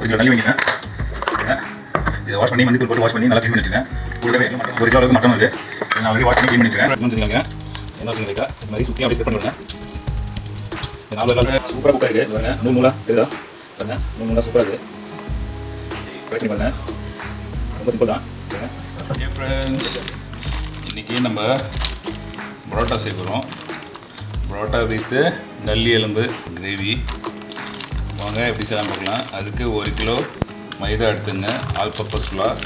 கொஞ்சம் கிலோ வைக்கிறேன் இதை வாஷ் பண்ணி மஞ்சள் போட்டு வாஷ் பண்ணி நல்லா க்ளீன் பண்ணி வச்சுங்க கூடவே ஒரு கிலோ அளவுக்கு மட்டன் இருக்குது நான் ஆல்ரெடி வாஷ் பண்ணி க்ளீன் பண்ணி வச்சுருக்கேன் என்ன செஞ்சுக்கோங்க என்ன வச்சுருக்கா இந்த மாதிரி சுற்றி அப்படியே ஸ்ப்ரெட் பண்ணிவிடுங்க நாலு காலத்தில் சூப்பராக குக்காக இருக்குது பாருங்க. நூல் நூலாக தெரியுதா? பாருங்க. நூல் நூலாக சூப்பராக இருக்குது ட்ரை பண்ணி பாருங்க ரொம்ப சிம்பிள் தான். ஃப்ரெண்ட்ஸ் இன்றைக்கி நம்ம பரோட்டா சேர்க்குறோம் பரோட்டா வித்து நல்லி எலும்பு கிரேவி வாங்க எப்படி செய்யலாம் பார்க்கலாம். அதுக்கு ஒரு கிலோ மைதா எடுத்துங்க. All purpose flour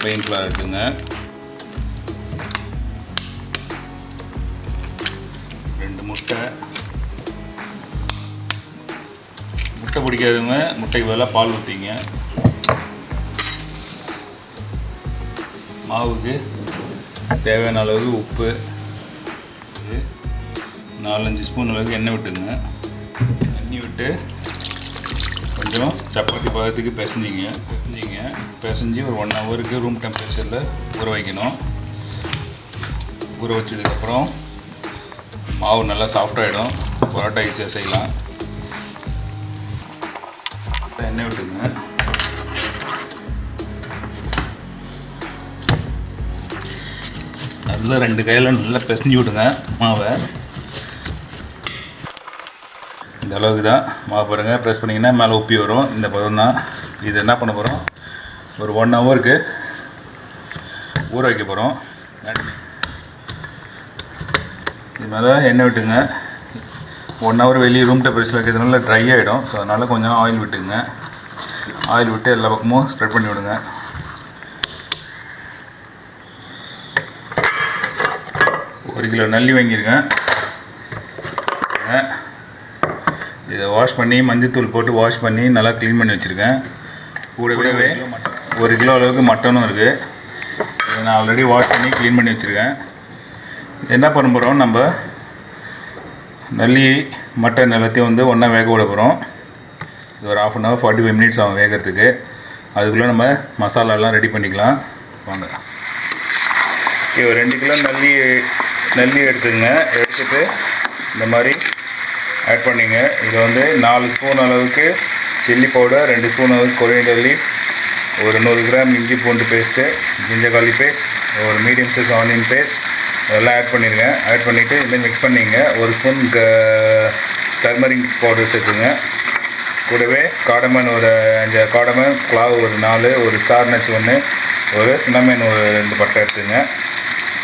plain flour எடுத்துங்க. ரெண்டு முட்டை. முட்டை பிடிக்காதவங்க முட்டைக்கு பதிலாக பால் ஊற்றிங்க மாவுக்கு தேவையான அளவு உப்பு. நாலஞ்சு ஸ்பூன் அளவுக்கு எண்ணெய் விட்டுங்க. எண்ணெய் விட்டு கொஞ்சம் சப்பாத்தி பதத்துக்கு பிசைஞ்சிங்க. பிசைஞ்சிங்க. பிசைஞ்சு ஒரு ஒன் ஹவருக்கு ரூம் டெம்பரேச்சரில் ஊற வைக்கணும். ஊற வச்சதுக்கப்புறம் மாவு நல்லா சாஃப்டாகிடும் பரோட்டா ஈஸியாக செய்யலாம். எண்ணெய் விட்டுங்க. நல்லா ரெண்டு கையில் நல்லா பிசைஞ்சு விடுங்க மாவை. இந்த அளவுக்கு தான். மாவு பாருங்கள் ப்ரெஸ் பண்ணிங்கன்னா மேலே உப்பி வரும். இந்த பதம் தான். இது என்ன பண்ண போகிறோம் ஒரு ஒன் ஹவருக்கு ஊற வைக்க போகிறோம் இது மேலே எண்ணெய் விட்டுங்க. ஒன் ஹவர் வெளியே ரூம் டெம்பரேச்சர் வைக்கிறதுனால ட்ரை ஆகிடும் ஸோ அதனால் கொஞ்சம் ஆயில் விட்டுங்க. ஆயில் விட்டு எல்லா பக்கமும் ஸ்ப்ரெட் பண்ணி விடுங்க. ஒரு கிலோ நல்லி வாங்கியிருக்கேன். இதை வாஷ் பண்ணி மஞ்சத்தூள் போட்டு வாஷ் பண்ணி நல்லா க்ளீன் பண்ணி வச்சுருக்கேன். கூடவே ஒரு கிலோ அளவுக்கு மட்டனும் இருக்குது இதை நான் ஆல்ரெடி வாஷ் பண்ணி க்ளீன் பண்ணி வச்சுருக்கேன். என்ன பண்ண போகிறோம் நம்ம நல்லி மட்டன் எல்லாத்தையும் வந்து ஒன்றா வேக விட போகிறோம் இது ஒரு half an hour forty five minutes ஆகும் வேகிறதுக்கு. அதுக்குள்ளே நம்ம மசாலாலாம் ரெடி பண்ணிக்கலாம். வாங்க. இது ஒரு ரெண்டு கிலோ நல்லி நல்லி எடுத்துங்க எடுத்துட்டு இந்த மாதிரி ஆட் பண்ணிங்க. இது வந்து நாலு ஸ்பூன் அளவுக்கு சில்லி பவுடர் ரெண்டு ஸ்பூன் அளவுக்கு கொரியண்டர் லீஃப் ஒரு நூறு கிராம் இஞ்சி பூண்டு பேஸ்ட்டு ஜிஞ்சகாலி பேஸ்ட் ஒரு மீடியம் சைஸ் ஆனியன் பேஸ்ட் இதெல்லாம் ஆட் பண்ணிடுங்க ஆட் பண்ணிவிட்டு இந்த மிக்ஸ் பண்ணிங்க. ஒரு ஸ்பூன் க டர்மரிக் பவுடர் சேர்த்துங்க. கூடவே காடமன் ஒரு அஞ்சு காடமன் கிளாவ் ஒரு நாலு ஒரு ஸ்டார் நட்ஸ் ஒன்று ஒரு சின்னமேன் ஒரு ரெண்டு பட்டை எடுத்துங்க.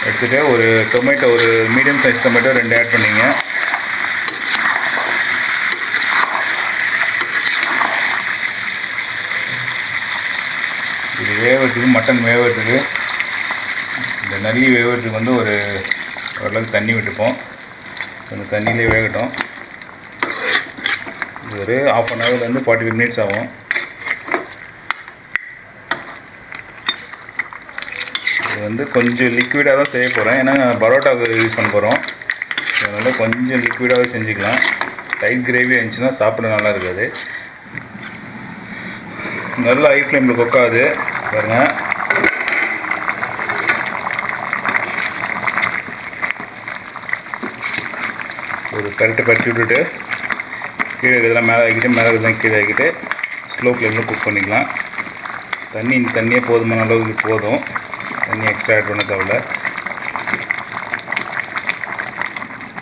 எடுத்துகிட்டு ஒரு டொமேட்டோ ஒரு மீடியம் சைஸ் டொமேட்டோ ரெண்டு ஆட் பண்ணிங்க. இது வேவறதுக்கு மட்டன் வேவறதுக்கு இந்த நல்லி வேவறதுக்கு வந்து ஒரு ஓரளவுக்கு தண்ணி விட்டுப்போம். ஸோ அந்த தண்ணியிலே வேகட்டும். இது ஒரு ஆஃப் அன் ஹவர்லேருந்து ஃபார்ட்டி ஃபைவ் மினிட்ஸ் ஆகும். இது வந்து கொஞ்சம் லிக்விடாக தான் செய்ய போகிறேன் ஏன்னா பரோட்டாவுக்கு யூஸ் பண்ண போகிறோம் அதனால் கொஞ்சம் லிக்விடாகவே செஞ்சுக்கலாம். டைட் கிரேவி இருந்துச்சுன்னா சாப்பிட நல்லா இருக்காது. நல்ல ஹை ஃப்ளேமில் கொக்காது. பாருங்கள் ஒரு கரெக்டாக பற்றி விட்டுட்டு கீழே இதெல்லாம் மேலே ஆக்கிட்டு மேலே இதெல்லாம் கீழே ஆக்கிட்டு ஸ்லோ ஃப்ளேமில் குக் பண்ணிக்கலாம். தண்ணி இந்த தண்ணியே போதுமான அளவுக்கு போதும். தண்ணி எக்ஸ்ட்ரா ஆட் பண்ண தேவையில்ல.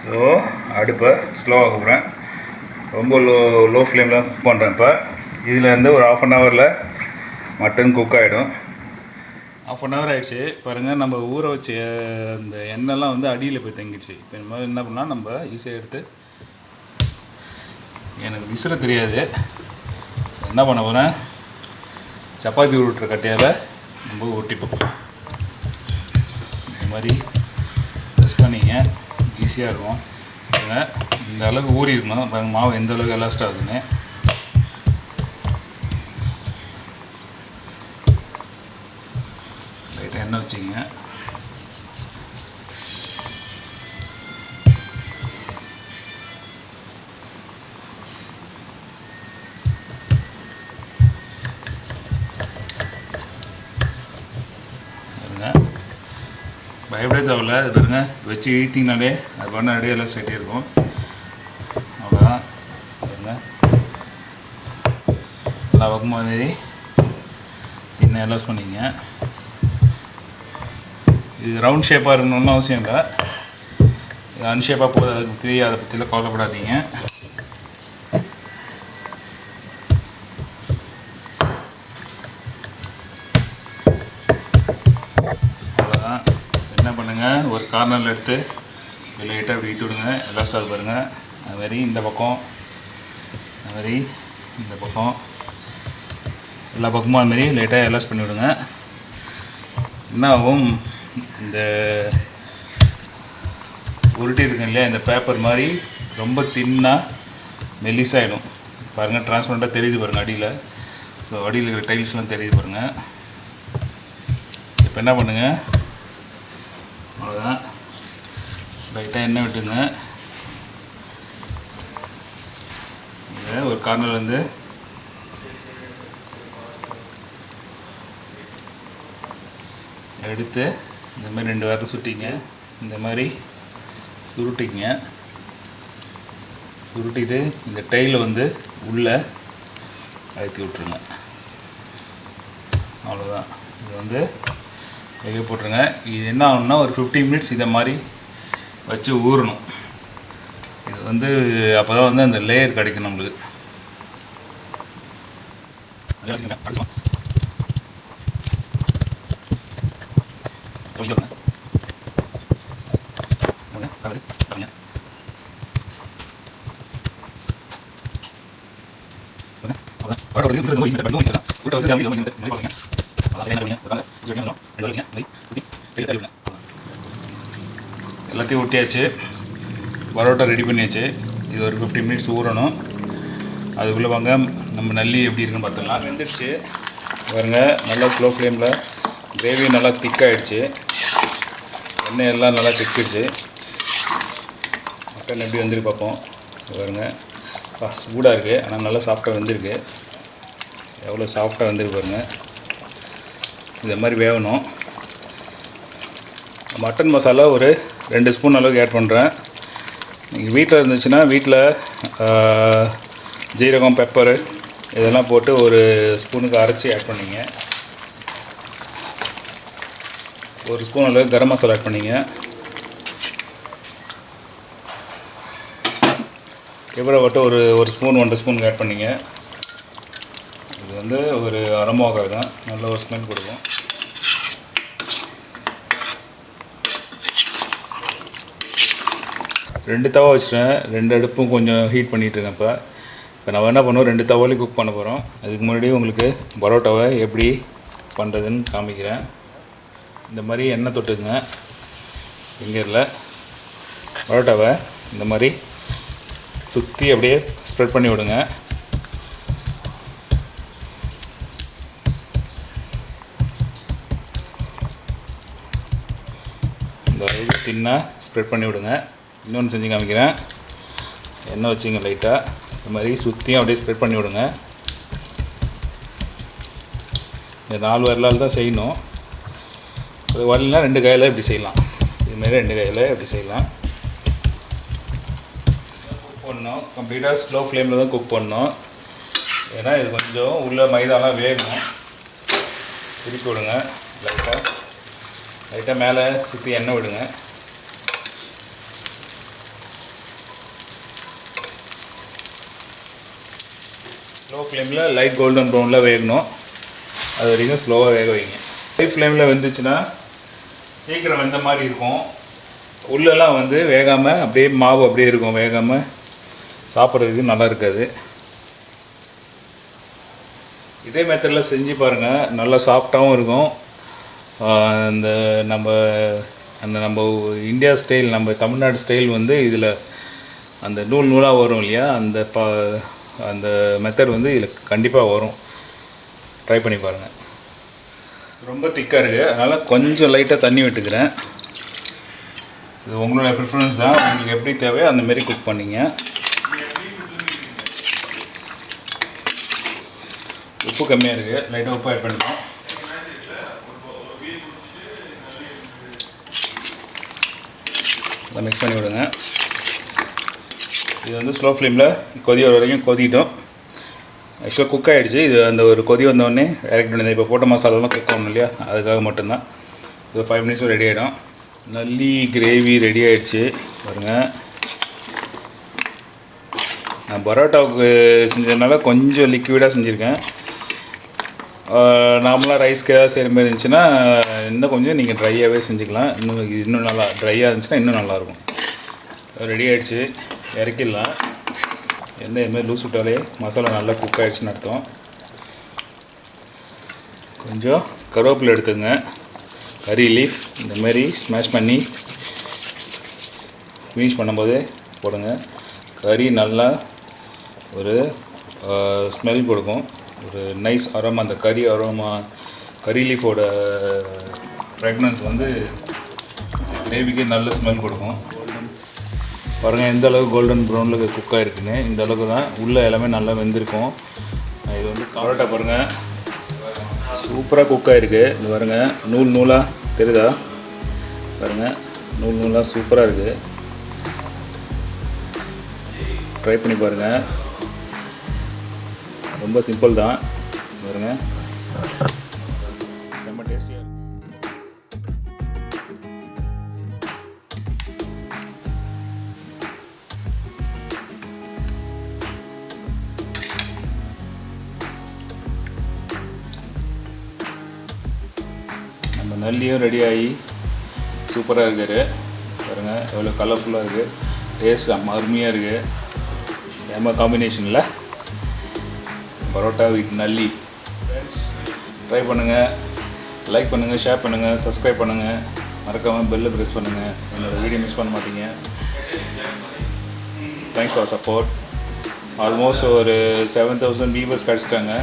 ஸோ அடுப்பை ஸ்லோவாக போகிறேன் ரொம்ப லோ லோ ஃப்ளேமில் குக் பண்ணுறேன் இப்போ. இதில் ஒரு ஆஃப் அன் ஹவரில் மட்டன் குக் ஆகிடும் ஆஃப் அன் ஹவர் ஆகிடுச்சு பாருங்கள் நம்ம ஊற வச்சு அந்த எண்ணெய்லாம் வந்து அடியில் போய் தங்கிடுச்சு. இப்போ இந்த மாதிரி என்ன பண்ணால் நம்ம ஈஸியாக எடுத்து எனக்கு விசிற தெரியாது. என்ன பண்ண போகிறேன் சப்பாத்தி உருட்டுற கட்டையால் நம்ம ஒட்டிப்போம் இந்த மாதிரி ப்ரெஸ் பண்ணிங்க ஈஸியாக இருக்கும். இந்த அளவுக்கு ஊறி இருக்கணும் பாருங்கள் மாவு எந்த அளவுக்கு எலாஸ்டாக ஆகுதுன்னு. லைட்டாக எண்ணெய் வச்சுங்க பாருங்க தேவையில்ல. இது பாருங்க. வச்சு இழுத்திங்கனாலே அது பண்ண அப்படியே எல்லாம் ஸ்ட்ரைட்டே இருக்கும் அவ்வளோதான் நல்லா எல்லா பக்கமும் மாதிரி தின்ன எல்லாம் பண்ணிங்க இது ரவுண்ட் ஷேப்பாக இருக்கணும்னு அவசியம் இல்லை. இது அன்ஷேப்பாக போகுது அதுக்கு பற்றி அதை பற்றிலாம் கவலைப்படாதீங்க. அவ்வளோதான் என்ன பண்ணுங்கள் ஒரு கார்னரில் எடுத்து லைட்டாக அப்படி இட்டு விடுங்க. எலாஸ்ட் ஆகுது பாருங்கள் அது இந்த பக்கம் அது மாதிரி இந்த பக்கம். எல்லா பக்கமும் அதுமாரி லைட்டாக எலாஸ்ட் பண்ணிவிடுங்க என்ன ஆகும்? இந்த உருட்டி இருக்குங்க இல்லையா இந்த பேப்பர் மாதிரி ரொம்ப தின்னாக மெல்லிஸாகிடும் பாருங்கள் டிரான்ஸ்பரண்ட்டாக தெரியுது பாருங்கள் அடியில். ஸோ அடியில் இருக்கிற டைல்ஸ்லாம் தெரியுது பாருங்கள் இப்போ என்ன பண்ணுங்கள் அவ்வளோதான் லைட்டாக எண்ணெய் விட்டுங்க. இதை ஒரு கார்னர்லேருந்து எடுத்து இந்த மாதிரி ரெண்டு வாரம் சுட்டிங்க. இந்த மாதிரி சுருட்டிங்க. சுருட்டிட்டு இந்த டைலை வந்து உள்ளே அழுத்தி விட்ருங்க அவ்வளோதான் இது வந்து கையை போட்டுருங்க. இது என்ன ஆகணும்னா ஒரு ஃபிஃப்டி மினிட்ஸ் இதை மாதிரி வச்சு ஊறணும். இது வந்து அப்போ தான் வந்து அந்த லேயர் கிடைக்கும் நம்மளுக்கு. அதே எல்லாத்தையும் ஒட்டியாச்சு. பரோட்டா ரெடி பண்ணியாச்சு. இது ஒரு ஃபிஃப்டி மினிட்ஸ் ஊறணும். அதுக்குள்ளே வாங்க. நம்ம நல்லி எப்படி இருக்குன்னு பார்த்துக்கலாம் வெந்துடுச்சு. பாருங்கள் நல்லா ஸ்லோ ஃப்ளேமில் கிரேவி நல்லா திக்காகிடுச்சு எண்ணெய் எல்லாம் நல்லா திக்கிடுச்சு. மட்டன் எப்படி வந்துருக்கு பார்ப்போம். பாருங்க. சூடாக இருக்குது ஆனால் நல்லா சாஃப்டாக வந்திருக்கு. எவ்வளோ சாஃப்டாக வந்திருக்கு பாருங்க. இதை மாதிரி வேகணும் மட்டன் மசாலா ஒரு ரெண்டு ஸ்பூன் அளவுக்கு ஆட் பண்ணுறேன் நீங்கள் வீட்டில் இருந்துச்சுன்னா வீட்டில் ஜீரகம் பெப்பரு இதெல்லாம் போட்டு ஒரு ஸ்பூனுக்கு அரைச்சி ஆட் பண்ணிங்க. ஒரு ஸ்பூன் அளவு கரம் மசாலா ஆட் பண்ணிங்க. கெவரை மட்டும் ஒரு ஒரு ஸ்பூன் ஒன்றரை ஸ்பூன் ஆட் பண்ணிங்க. இது வந்து ஒரு அரமோகாய் தான். நல்ல ஒரு ஸ்மெல் கொடுக்கும். ரெண்டு தவா வச்சுட்டேன். ரெண்டு அடுப்பும் கொஞ்சம் ஹீட் பண்ணிகிட்ருக்கேன் இப்போ. இப்போ நம்ம என்ன பண்ணுவோம்? ரெண்டு தவாலையும் குக் பண்ண போகிறோம் அதுக்கு முன்னாடி உங்களுக்கு பரோட்டாவை எப்படி பண்ணுறதுன்னு காமிக்கிறேன். இந்த மாதிரி எண்ணெய் தொட்டுக்குங்க. ஃபிங்கரில் பரோட்டாவை இந்த மாதிரி சுற்றி அப்படியே ஸ்ப்ரெட் பண்ணி விடுங்க. இந்த அளவுக்கு தின்னாக ஸ்ப்ரெட் பண்ணி விடுங்க. இன்னொன்று செஞ்சு காமிக்கிறேன். எண்ணெய் வச்சுங்க லைட்டாக இந்த மாதிரி சுற்றியும் அப்படியே ஸ்ப்ரெட் பண்ணி விடுங்க. இந்த நாலு வரலால் தான் செய்யணும். வரலாம் ரெண்டு கையில் இப்படி செய்யலாம். இதுமாரி ரெண்டு கையில் இப்படி செய்யலாம். குக் பண்ணணும் கம்ப்ளீட்டாக ஸ்லோ ஃப்ளேமில் தான் குக் பண்ணோம். ஏன்னா இது கொஞ்சம் உள்ளே மைதாலாம் வேகணும். திருப்பி விடுங்க. லைட்டாக லைட்டாக மேலே சுற்றி எண்ணெய் விடுங்க. ஸ்லோ ஃப்ளேமில் லைட் கோல்டன் ப்ரௌனில் வேகணும். அது வரைக்கும் ஸ்லோவாக வேக வைங்க. ஹை ஃப்ளேமில் வந்துச்சுன்னா சீக்கிரம் வெந்த மாதிரி இருக்கும். உள்ளெல்லாம் வந்து வேகாமல் அப்படியே மாவு அப்படியே இருக்கும் வேகாமல் சாப்பிட்றதுக்கு நல்லா இருக்காது. இதே மெத்தடில் செஞ்சு பாருங்கள் நல்லா சாஃப்டாகவும் இருக்கும். இந்த நம்ம அந்த நம்ம இந்தியா ஸ்டைல் நம்ம தமிழ்நாடு ஸ்டைல் வந்து இதில் அந்த நூல் நூலாக வரும் இல்லையா? அந்த ப அந்த மெத்தட் வந்து இதில் கண்டிப்பாக வரும். ட்ரை பண்ணி பாருங்கள் ரொம்ப திக்காக இருக்குது அதனால் கொஞ்சம் லைட்டாக தண்ணி விட்டுக்கிறேன். இது உங்களோட ப்ரிஃபரன்ஸ் தான். உங்களுக்கு எப்படி தேவையோ அந்தமாரி குக் பண்ணிங்க. உப்பு கம்மியாக இருக்குது லைட்டாக உப்பு ஆட் பண்ணிக்கலாம் மிக்ஸ் பண்ணி விடுங்க. இது வந்து ஸ்லோ ஃப்ளேமில் கொதி வர வரைக்கும் கொதிட்டோம் ஆக்சுவலாக குக் ஆகிடுச்சு இது அந்த ஒரு கொதி வந்தோடனே இறக்கி பண்ணி இப்போ போட்ட மசாலாலாம் குக் ஆகணும் இல்லையா? அதுக்காக மட்டும்தான். இது ஃபைவ் மினிட்ஸில் ரெடி ஆகிடும் நல்லி கிரேவி ரெடி ஆகிடுச்சு பாருங்கள் நான் பரோட்டாவுக்கு செஞ்சதுனால கொஞ்சம் லிக்விடாக செஞ்சுருக்கேன். நார்மலாக ரைஸ்க்கு ஏதாவது செய்கிற மாதிரி இருந்துச்சுன்னா இன்னும் கொஞ்சம் நீங்கள் ட்ரையாகவே செஞ்சுக்கலாம். இன்னும் இன்னும் நல்லா ட்ரையாக இருந்துச்சுன்னா இன்னும் நல்லாயிருக்கும் ரெடி ஆகிடுச்சு இறக்கிடலாம். எண்ணெய் இதுமாதிரி லூஸ் விட்டாலே மசாலா நல்லா குக் ஆகிடுச்சுன்னு அர்த்தம். கொஞ்சம் கருவேப்பிலை எடுத்துங்க. கறி லீஃப் இந்தமாரி ஸ்மாஷ் பண்ணி ஃபினிஷ் பண்ணும்போது போடுங்க. கறி நல்லா ஒரு ஸ்மெல் கொடுக்கும். ஒரு நைஸ் அரோமா அந்த கறி அரோமா கறி லீஃபோட ஃப்ரெக்னன்ஸ் வந்து கிரேவிக்கு நல்ல ஸ்மெல் கொடுக்கும். பாருங்கள் எந்த அளவுக்கு கோல்டன் ப்ரௌனில் குக் ஆகிருக்குன்னு இந்த அளவுக்கு தான் உள்ளே எல்லாமே நல்லா வெந்திருக்கும். இது வந்து பரோட்டா பாருங்கள் சூப்பராக குக் ஆகிருக்கு இது பாருங்கள் நூல் நூலாக தெரியுதா? பாருங்கள் நூல் நூலாக சூப்பராக இருக்குது ட்ரை பண்ணி பாருங்கள் ரொம்ப சிம்பிள் தான். பாருங்கள் நல்லியும் ரெடி ஆகி சூப்பராக இருக்காரு பாருங்கள் எவ்வளோ கலர்ஃபுல்லாக இருக்குது. டேஸ்ட் அம்மா அருமையாக இருக்குது. செம்ம காம்பினேஷனில் பரோட்டா வித் நல்லி. ட்ரை பண்ணுங்கள் லைக் பண்ணுங்கள் ஷேர் பண்ணுங்கள் சப்ஸ்கிரைப் பண்ணுங்கள் மறக்காமல் பெல்லை ப்ரெஸ் பண்ணுங்கள் என்னோடய வீடியோ மிஸ் பண்ண மாட்டீங்க. தேங்க்ஸ் ஃபார் சப்போர்ட் ஆல்மோஸ்ட் ஒரு செவன் தௌசண்ட் வியூவர்ஸ் கிடச்சிட்டாங்க.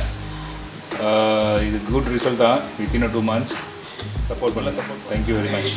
இது குட் ரிசல்ட் தான். வித்தின் டூ மந்த்ஸ் சப்போர்ட் பண்ணல support thank you very much